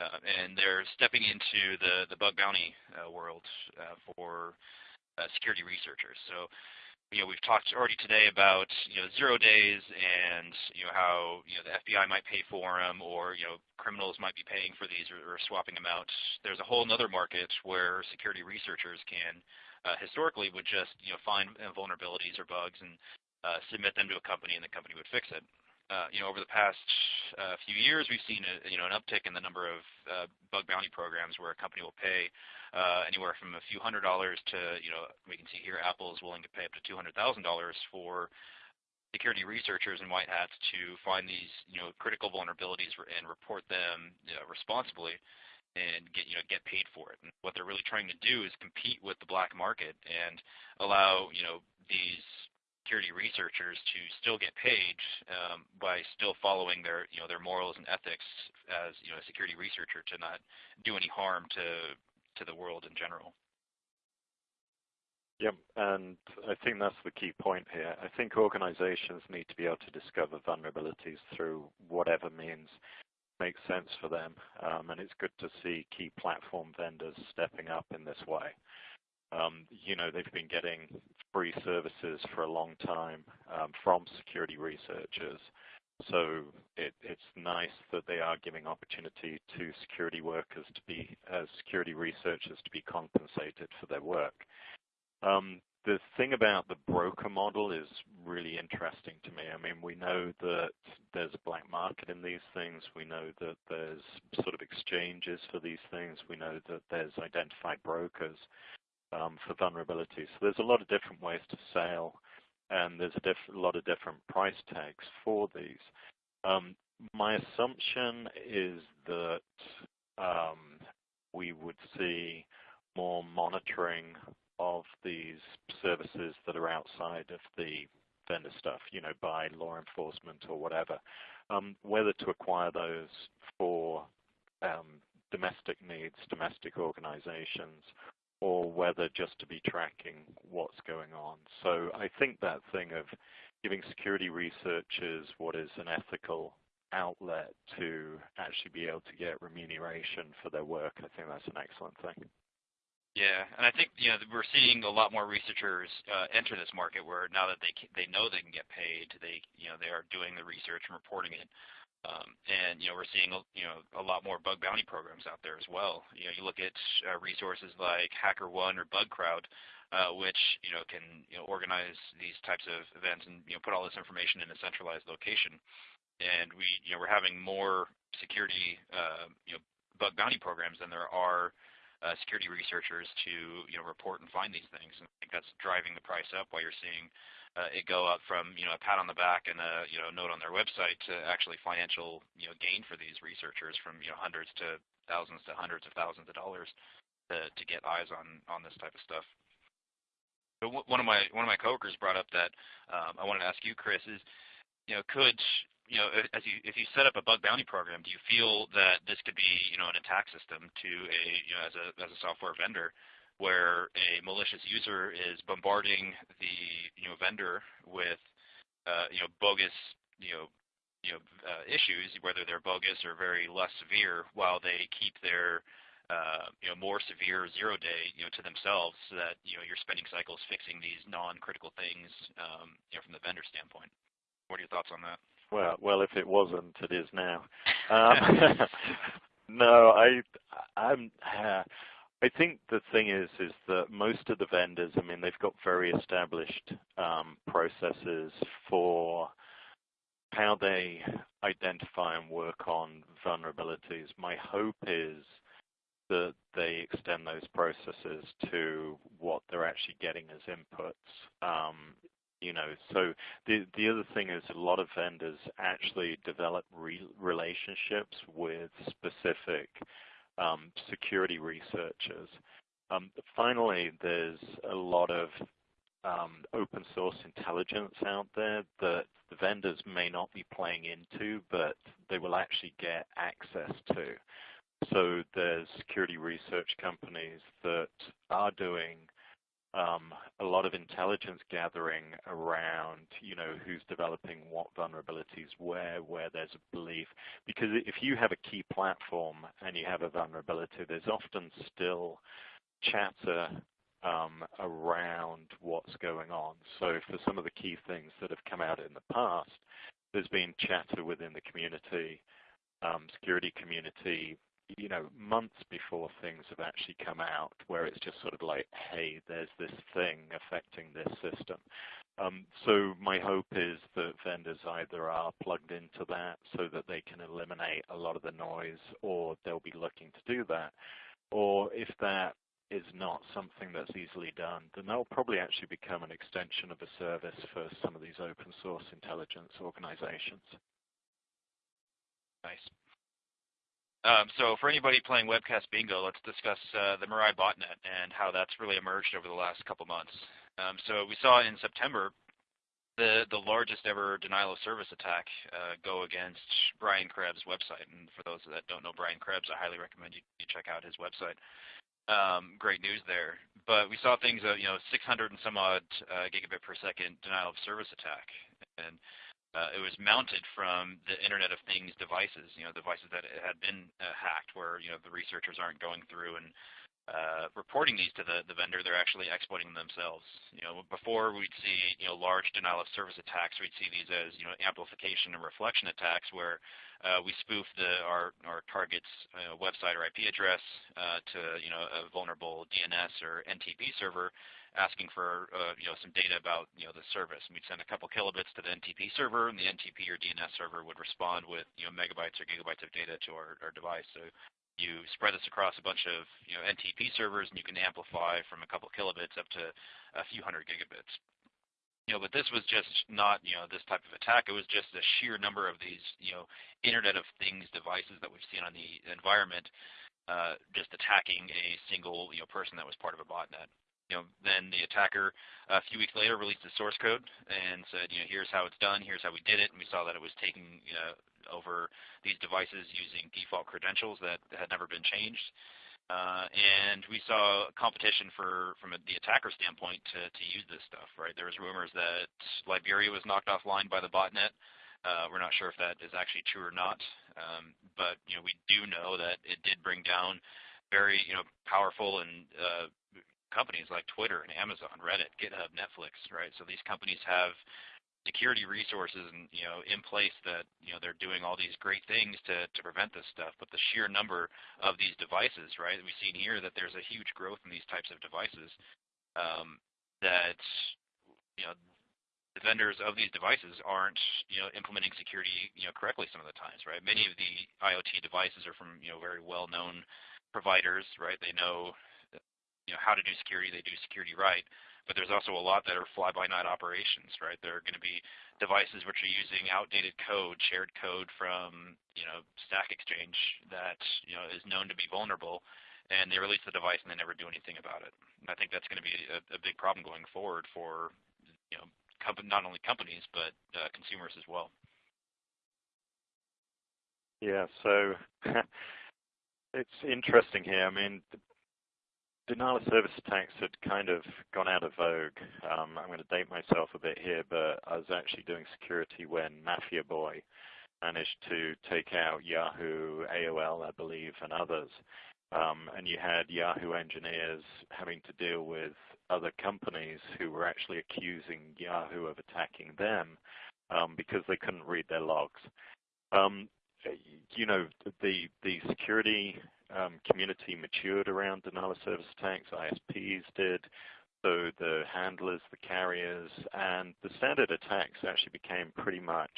uh, and they're stepping into the the bug bounty world for security researchers. So you know, we've talked already today about, you know, zero days and, you know, how, you know, the FBI might pay for them or, you know, criminals might be paying for these or, or swapping them out. There's a whole other market where security researchers can, uh, historically would just, you know, find vulnerabilities or bugs and uh, submit them to a company and the company would fix it. Uh, you know, over the past uh, few years, we've seen a, you know an uptick in the number of uh, bug bounty programs where a company will pay uh, anywhere from a few hundred dollars to you know we can see here Apple is willing to pay up to two hundred thousand dollars for security researchers and white hats to find these you know critical vulnerabilities and report them you know, responsibly and get you know get paid for it. And what they're really trying to do is compete with the black market and allow you know these security researchers to still get paid um, by still following their you know their morals and ethics as you know a security researcher to not do any harm to to the world in general. Yep, and I think that's the key point here. I think organizations need to be able to discover vulnerabilities through whatever means makes sense for them, um, and it's good to see key platform vendors stepping up in this way. Um, you know, they've been getting free services for a long time um, from security researchers. So it, it's nice that they are giving opportunity to security workers to be, as security researchers, to be compensated for their work. Um, the thing about the broker model is really interesting to me. I mean, we know that there's a black market in these things. We know that there's sort of exchanges for these things. We know that there's identified brokers um, for vulnerabilities. So there's a lot of different ways to sell, and there's a, lot of different price tags for these. Um, my assumption is that um, we would see more monitoring of these services that are outside of the vendor stuff, you know, by law enforcement or whatever. Um, whether to acquire those for um, domestic needs, domestic organizations, or whether just to be tracking what's going on. So I think that thing of giving security researchers what is an ethical outlet to actually be able to get remuneration for their work, I think that's an excellent thing. Yeah, and I think you know we're seeing a lot more researchers uh, enter this market where now that they they know they can get paid, they you know they are doing the research and reporting it. Um, and you know we're seeing you know a lot more bug bounty programs out there as well. You know you look at uh, resources like HackerOne or BugCrowd, uh, which you know can you know organize these types of events and you know put all this information in a centralized location. And we you know we're having more security uh, you know bug bounty programs than there are uh, security researchers to you know report and find these things. And I think that's driving the price up while you're seeing it go up from you know a pat on the back and a you know note on their website to actually financial you know gain for these researchers from you know hundreds to thousands to hundreds of thousands of dollars to, to get eyes on, on this type of stuff. But one of my one of my coworkers brought up that um, I wanted to ask you, Chris, is you know could you know as you if you set up a bug bounty program, do you feel that this could be you know an attack system to a you know as a as a software vendor where a malicious user is bombarding the you know vendor with uh, you know bogus you know you know uh, issues, whether they're bogus or very less severe, while they keep their uh, you know more severe zero day you know to themselves, so that you know your spending cycles fixing these non-critical things um, you know from the vendor standpoint. What are your thoughts on that? Well, well, if it wasn't, it is now. <laughs> Um, <laughs> no, I, I'm. Uh, I think the thing is, is that most of the vendors, I mean, they've got very established um, processes for how they identify and work on vulnerabilities. My hope is that they extend those processes to what they're actually getting as inputs. Um, you know, so the the other thing is a lot of vendors actually develop re relationships with specific um, security researchers. Um, finally, there's a lot of um, open source intelligence out there that the vendors may not be playing into, but they will actually get access to. So there's security research companies that are doing um, a lot of intelligence gathering around, you know, who's developing what vulnerabilities where, where there's a belief. Because if you have a key platform and you have a vulnerability, there's often still chatter um, around what's going on. So for some of the key things that have come out in the past, there's been chatter within the community, um, security community, you know, months before things have actually come out, where it's just sort of like, hey, there's this thing affecting this system. Um, so my hope is that vendors either are plugged into that so that they can eliminate a lot of the noise, or they'll be looking to do that. Or if that is not something that's easily done, then they'll probably actually become an extension of a service for some of these open source intelligence organizations. Nice. Um, so for anybody playing webcast bingo, let's discuss uh, the Mirai botnet and how that's really emerged over the last couple months. Um, so we saw in September the the largest ever denial of service attack uh, go against Brian Krebs' website. And for those that don't know Brian Krebs, I highly recommend you, you check out his website. Um, great news there. But we saw things, uh, you know, 600 and some odd uh, gigabit per second denial of service attack. And uh, it was mounted from the Internet of Things devices, you know, devices that had been uh, hacked, where you know the researchers aren't going through and uh, reporting these to the, the vendor, they're actually exploiting them themselves. You know, before we'd see you know large denial of service attacks, we'd see these as you know amplification and reflection attacks, where uh, we spoof the our our target's uh, website or IP address uh, to you know a vulnerable DNS or NTP server, asking for uh, you know some data about you know the service. And we'd send a couple kilobits to the NTP server, and the NTP or DNS server would respond with you know megabytes or gigabytes of data to our, our device. So you spread this across a bunch of you know NTP servers, and you can amplify from a couple kilobits up to a few hundred gigabits. You know, but this was just not you know this type of attack. It was just the sheer number of these you know Internet of Things devices that we've seen on the environment, uh, just attacking a single you know person that was part of a botnet you know, then the attacker a few weeks later released the source code and said, you know, here's how it's done, here's how we did it, and we saw that it was taking you know, over these devices using default credentials that had never been changed. Uh, and we saw competition for, from a, the attacker standpoint to, to use this stuff, right? There was rumors that Liberia was knocked offline by the botnet. Uh, we're not sure if that is actually true or not, um, but you know we do know that it did bring down very you know powerful and uh, companies like Twitter and Amazon, Reddit, GitHub, Netflix, right? So these companies have security resources and you know in place that you know they're doing all these great things to to prevent this stuff. But the sheer number of these devices right we've seen here that there's a huge growth in these types of devices um, that you know the vendors of these devices aren't you know implementing security you know correctly some of the times right? Many of the IoT devices are from you know very well known providers right? They know you know how to do security, they do security right. but there's also a lot that are fly-by-night operations, right? There are going to be devices which are using outdated code, shared code from you know Stack Exchange that you know is known to be vulnerable, and they release the device and they never do anything about it. And I think that's going to be a, a big problem going forward for you know not only companies but uh, consumers as well. Yeah, so <laughs> it's interesting here. I mean, denial of service attacks had kind of gone out of vogue. Um, I'm going to date myself a bit here, but I was actually doing security when Mafia Boy managed to take out Yahoo, AOL, I believe, and others. Um, and you had Yahoo engineers having to deal with other companies who were actually accusing Yahoo of attacking them um, because they couldn't read their logs. Um, you know, the the security um, community matured around denial of service attacks. ISPs did. So the handlers, the carriers, and the standard attacks actually became pretty much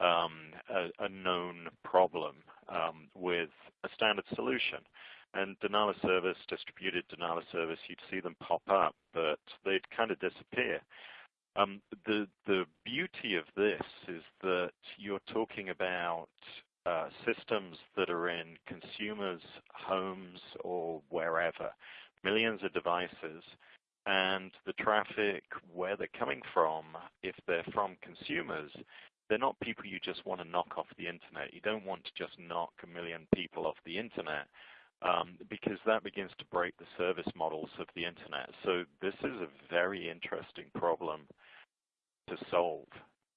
um, a, a, known problem um, with a standard solution. And denial of service, distributed denial of service, you'd see them pop up, but they'd kind of disappear. Um, the the beauty of this is that you're talking about uh, systems that are in consumers' homes or wherever, millions of devices, and the traffic, where they're coming from, if they're from consumers, they're not people you just want to knock off the internet. You don't want to just knock a million people off the internet um, because that begins to break the service models of the internet. So this is a very interesting problem to solve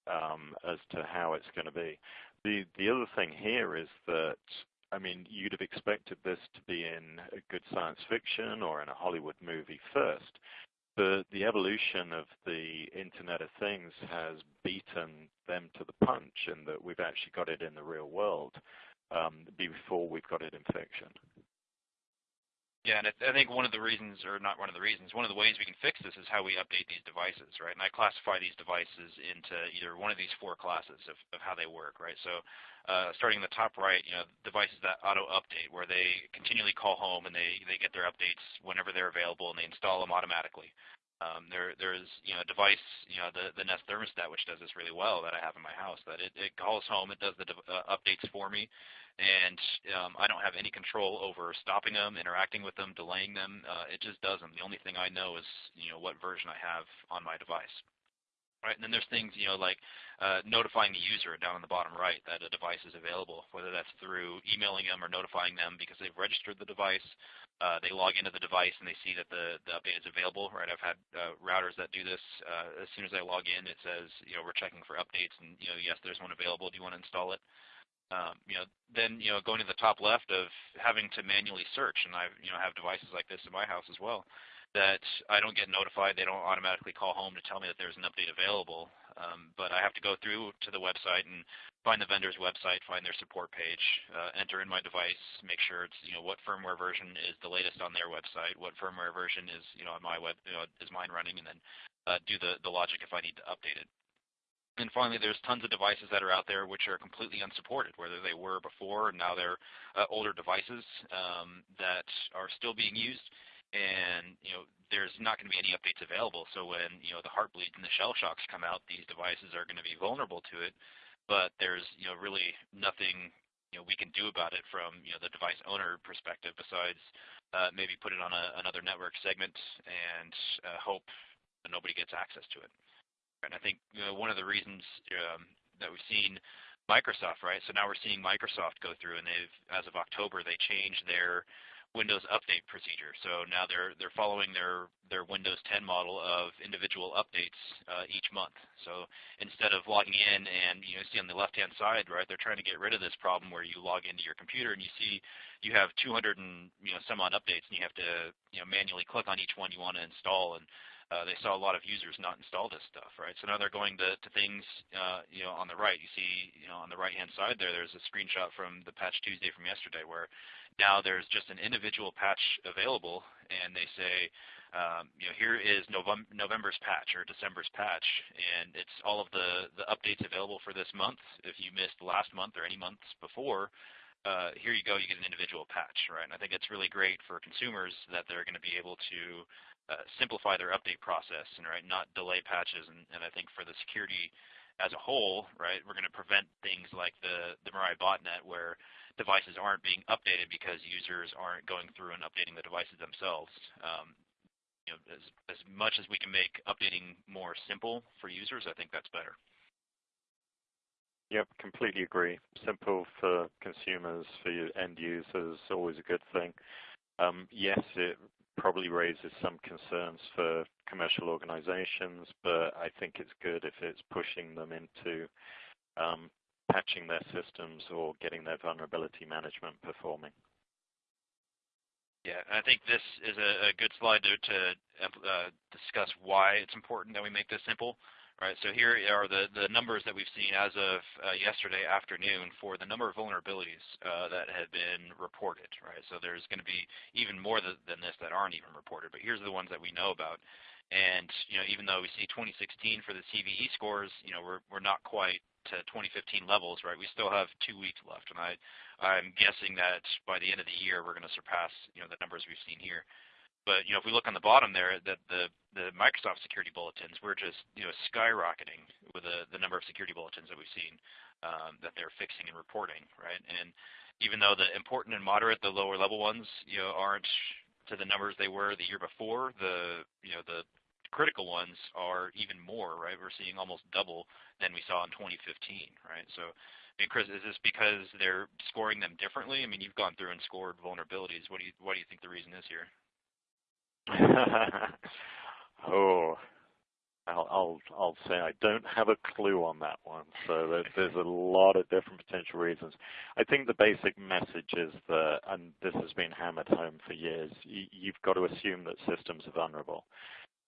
um, as to how it's going to be. The the other thing here is that I mean you'd have expected this to be in a good science fiction or in a Hollywood movie first, but the evolution of the Internet of Things has beaten them to the punch, in that we've actually got it in the real world um, before we've got it in fiction. Yeah, and I think one of the reasons, or not one of the reasons, one of the ways we can fix this is how we update these devices, right? And I classify these devices into either one of these four classes of, of how they work, right? So uh, starting in the top right, you know, devices that auto-update, where they continually call home and they, they get their updates whenever they're available and they install them automatically. Um, there, there's you know a device, you know the the Nest thermostat, which does this really well that I have in my house. That it, it calls home, it does the uh, updates for me, and um, I don't have any control over stopping them, interacting with them, delaying them. Uh, it just does them. The only thing I know is you know what version I have on my device. Right, and then there's things you know like uh, notifying the user down in the bottom right that a device is available, whether that's through emailing them or notifying them because they've registered the device. Uh, they log into the device and they see that the, the update is available. Right, I've had uh, routers that do this. Uh, as soon as I log in, it says you know we're checking for updates and you know yes, there's one available. Do you want to install it? um, you know, then you know, going to the top left of having to manually search, and I you know have devices like this in my house as well, that I don't get notified. They don't automatically call home to tell me that there's an update available, um, but I have to go through to the website and find the vendor's website, find their support page, uh, enter in my device, make sure it's you know what firmware version is the latest on their website, what firmware version is you know on my web you know, is mine running, and then uh, do the the logic if I need to update it. And finally, there's tons of devices that are out there which are completely unsupported, whether they were before and now they're uh, older devices um, that are still being used. And you know, there's not going to be any updates available. So when you know the Heartbleeds and the Shellshocks come out, these devices are going to be vulnerable to it. But there's you know really nothing you know we can do about it from you know the device owner perspective besides uh, maybe put it on a, another network segment and uh, hope that nobody gets access to it. And I think you know, one of the reasons um, that we've seen Microsoft, right? So now we're seeing Microsoft go through, and they've, as of October, they changed their Windows update procedure. So now they're they're following their their Windows 10 model of individual updates uh, each month. So instead of logging in and you know see on the left-hand side, right, they're trying to get rid of this problem where you log into your computer and you see you have 200 and you know some updates, and you have to you know manually click on each one you want to install and uh, they saw a lot of users not install this stuff, right? So now they're going to, to things, uh, you know, on the right. You see, you know, on the right-hand side there, there's a screenshot from the Patch Tuesday from yesterday where now there's just an individual patch available, and they say, um, you know, here is November, November's patch or December's patch, and it's all of the, the updates available for this month. If you missed last month or any months before, uh, here you go, you get an individual patch, right? And I think it's really great for consumers that they're going to be able to uh, simplify their update process and right, not delay patches. And, and I think for the security as a whole, right, we're going to prevent things like the the Mirai botnet where devices aren't being updated because users aren't going through and updating the devices themselves. Um, you know, as, as much as we can make updating more simple for users, I think that's better. Yep, completely agree. Simple for consumers, for end users, always a good thing. Um, yes, it probably raises some concerns for commercial organizations, but I think it's good if it's pushing them into um, patching their systems or getting their vulnerability management performing. Yeah, I think this is a, a good slide to, to uh, discuss why it's important that we make this simple. Right, so here are the, the numbers that we've seen as of uh, yesterday afternoon for the number of vulnerabilities uh, that have been reported. Right, so there's going to be even more th than this that aren't even reported, but here's the ones that we know about. And you know, even though we see 2016 for the CVE scores, you know, we're we're not quite to 2015 levels, right? We still have two weeks left, and I I'm guessing that by the end of the year we're going to surpass you know the numbers we've seen here. But you know, if we look on the bottom there, that the the Microsoft security bulletins, we're just you know skyrocketing with the the number of security bulletins that we've seen um, that they're fixing and reporting, right? And even though the important and moderate, the lower level ones, you know, aren't to the numbers they were the year before, the you know the critical ones are even more, right? We're seeing almost double than we saw in 2015, right? So, I mean, Chris, is this because they're scoring them differently? I mean, you've gone through and scored vulnerabilities. What do you what do you think the reason is here? <laughs> oh, I'll, I'll, I'll say I don't have a clue on that one. So there's, there's a lot of different potential reasons. I think the basic message is that, and this has been hammered home for years, you've got to assume that systems are vulnerable.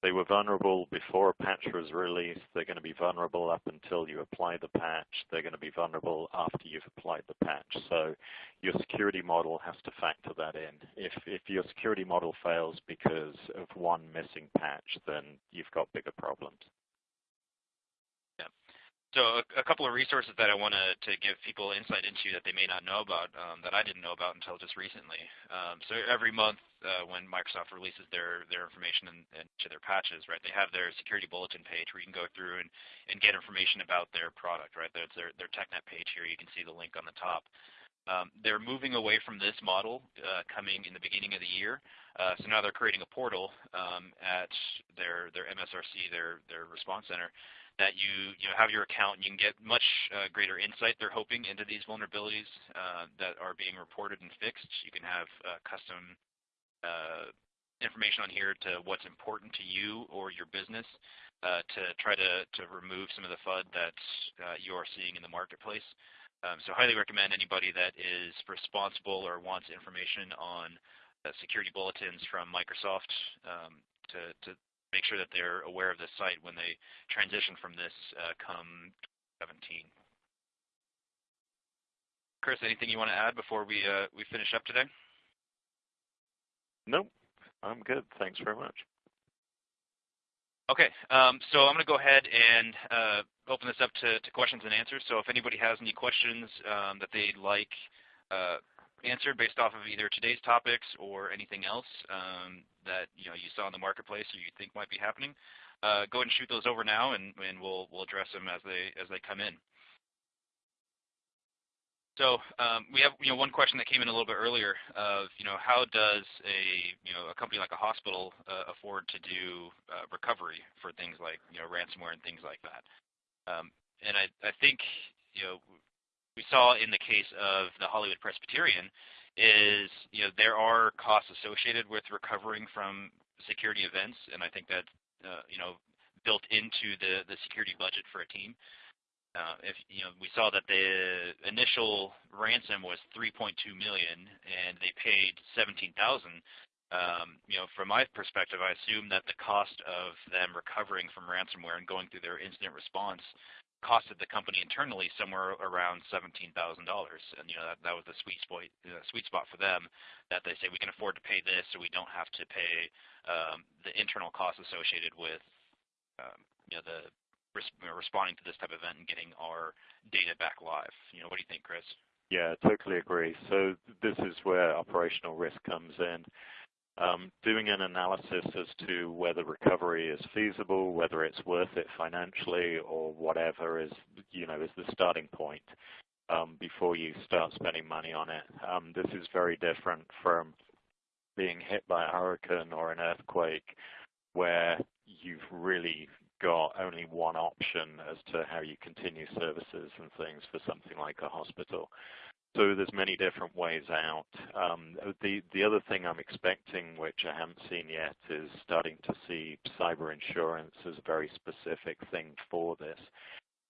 They were vulnerable before a patch was released. They're going to be vulnerable up until you apply the patch. They're going to be vulnerable after you've applied the patch. So your security model has to factor that in. If, if your security model fails because of one missing patch, then you've got bigger problems. So a, a, couple of resources that I want to give people insight into that they may not know about, um, that I didn't know about until just recently. Um, so every month uh, when Microsoft releases their, their information and, and to their patches, right, they have their security bulletin page where you can go through and, and get information about their product, right? There's their, their TechNet page here. You can see the link on the top. Um, they're moving away from this model uh, coming in the beginning of the year. Uh, so now they're creating a portal um, at their, their MSRC, their, their response center, that you you know have your account and you can get much uh, greater insight. They're hoping into these vulnerabilities uh, that are being reported and fixed. You can have uh, custom uh, information on here to what's important to you or your business uh, to try to to remove some of the FUD that uh, you are seeing in the marketplace. Um, so highly recommend anybody that is responsible or wants information on security bulletins from Microsoft um, to, to make sure that they're aware of this site when they transition from this uh, come 17. Chris, anything you want to add before we uh, we finish up today? Nope, I'm good. Thanks very much. Okay, um, so I'm going to go ahead and uh, open this up to, to, questions and answers. So if anybody has any questions um, that they'd like uh, answered based off of either today's topics or anything else um, that you know you saw in the marketplace or you think might be happening, uh, go ahead and shoot those over now, and, and we'll we'll address them as they as they come in. So um, we have you know one question that came in a little bit earlier of you know how does a you know a company like a hospital uh, afford to do uh, recovery for things like you know ransomware and things like that. Um, and I I think you know we saw in the case of the Hollywood Presbyterian is you know there are costs associated with recovering from security events, and I think that's uh, you know built into the the security budget for a team. Uh, if you know, we saw that the initial ransom was 3.2 million, and they paid 17,000. Um, you know, from my perspective, I assume that the cost of them recovering from ransomware and going through their incident response costed the company internally somewhere around $17,000. And you know that, that was the sweet spot, sweet spot for them that they say we can afford to pay this, so we don't have to pay um, the internal costs associated with um, you know the res responding to this type of event and getting our data back live. You know, what do you think, Chris? Yeah, totally agree. So this is where operational risk comes in. Um, doing an analysis as to whether recovery is feasible, whether it's worth it financially, or whatever is, you know, is the starting point um, before you start spending money on it. Um, this is very different from being hit by a hurricane or an earthquake, where you've really got only one option as to how you continue services and things for something like a hospital. So there's many different ways out. Um, the the other thing I'm expecting, which I haven't seen yet, is starting to see cyber insurance as a very specific thing for this.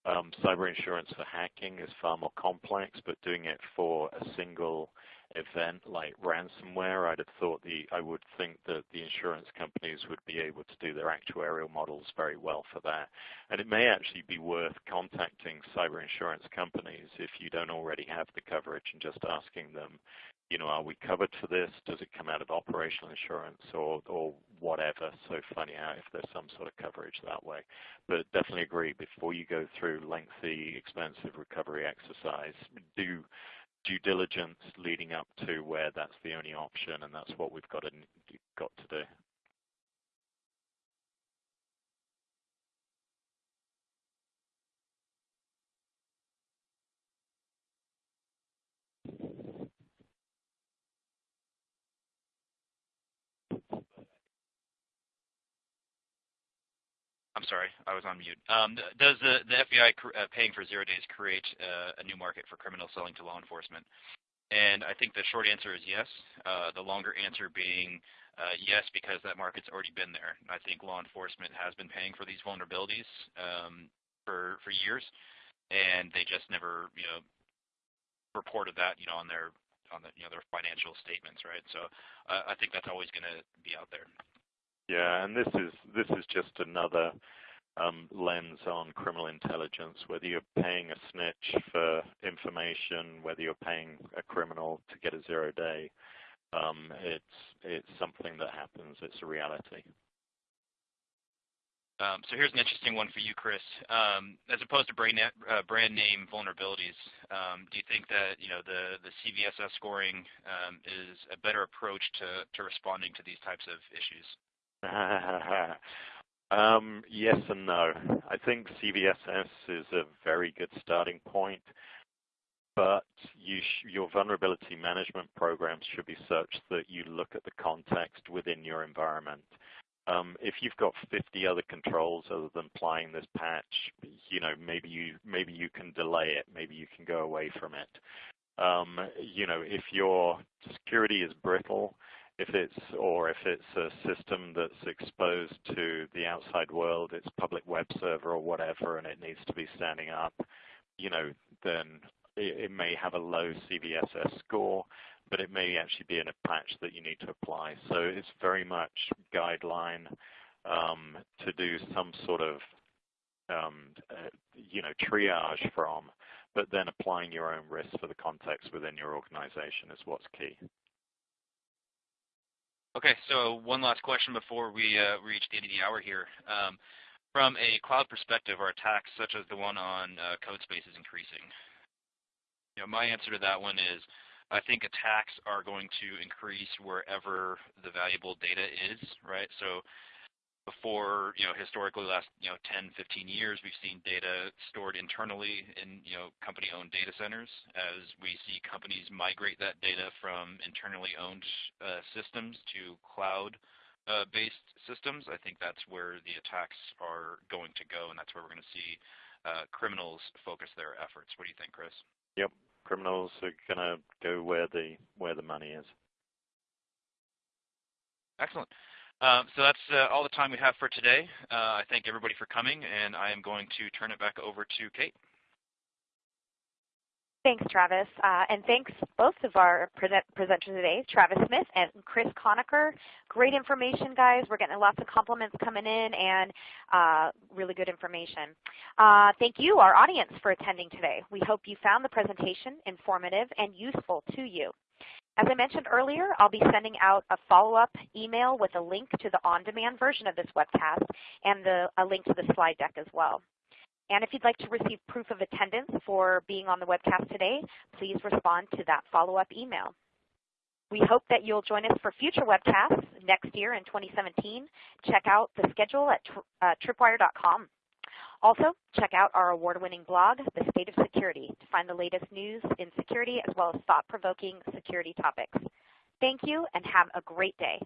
Um, cyber insurance for hacking is far more complex, but doing it for a single event like ransomware, I'd have thought the I would think that the insurance companies would be able to do their actuarial models very well for that. And it may actually be worth contacting cyber insurance companies if you don't already have the coverage and just asking them, you know, are we covered for this? Does it come out of operational insurance or, or whatever? So finding out if there's some sort of coverage that way. But definitely agree, before you go through lengthy, expensive recovery exercise, do due diligence leading up to where that's the only option, and that's what we've got to got to do. I'm sorry, I was on mute. Um, does the, FBI uh, paying for zero days create uh, a new market for criminals selling to law enforcement? And I think the short answer is yes. Uh, the longer answer being yes, because that market's already been there. I think law enforcement has been paying for these vulnerabilities um, for for years, and they just never, you know, reported that, you know, on their on the you know their financial statements, right? So I think that's always going to be out there. Yeah, and this is this is just another um, lens on criminal intelligence. Whether you're paying a snitch for information, whether you're paying a criminal to get a zero day, um, it's it's something that happens. It's a reality. Um, so here's an interesting one for you, Chris. Um, as opposed to brand, uh, brand name vulnerabilities, um, do you think that you know the the CVSS scoring um, is a better approach to to responding to these types of issues? <laughs> um, yes and no. I think CVSS is a very good starting point, but you your vulnerability management programs should be such that you look at the context within your environment. Um, if you've got 50 other controls other than applying this patch, you know maybe you maybe you can delay it, maybe you can go away from it. Um, you know, if your security is brittle, if it's or if it's a system that's exposed to the outside world, it's public web server or whatever, and it needs to be standing up, you know, then it, it may have a low CVSS score, but it may actually be in a patch that you need to apply. So it's very much guideline um, to do some sort of um, uh, you know triage from, but then applying your own risk for the context within your organization is what's key. Okay, so one last question before we uh, reach the end of the hour here. Um, from a cloud perspective, are attacks such as the one on uh, Code Spaces increasing? My answer to that one is I think attacks are going to increase wherever the valuable data is, right? Before, you know, historically last, you know, 10, 15 years, we've seen data stored internally in, you know, company-owned data centers. As we see companies migrate that data from internally owned uh, systems to cloud-based uh, systems, I think that's where the attacks are going to go, and that's where we're going to see uh, criminals focus their efforts. What do you think, Chris? Yep, criminals are going to go where the where the money is. Excellent. Um, so that's uh, all the time we have for today. Uh, I thank everybody for coming, and I am going to turn it back over to Kate. Thanks, Travis. Uh, and thanks both of our presenters today, Travis Smith and Chris Conacher. Great information, guys. We're getting lots of compliments coming in and uh, really good information. Uh, thank you, our audience, for attending today. We hope you found the presentation informative and useful to you. As I mentioned earlier, I'll be sending out a follow-up email with a link to the on-demand version of this webcast and the, a link to the slide deck as well. And if you'd like to receive proof of attendance for being on the webcast today, please respond to that follow-up email. We hope that you'll join us for future webcasts next year in 2017. Check out the schedule at uh, tripwire.com. Also, check out our award-winning blog, The State of Security, to find the latest news in security as well as thought-provoking security topics. Thank you and have a great day.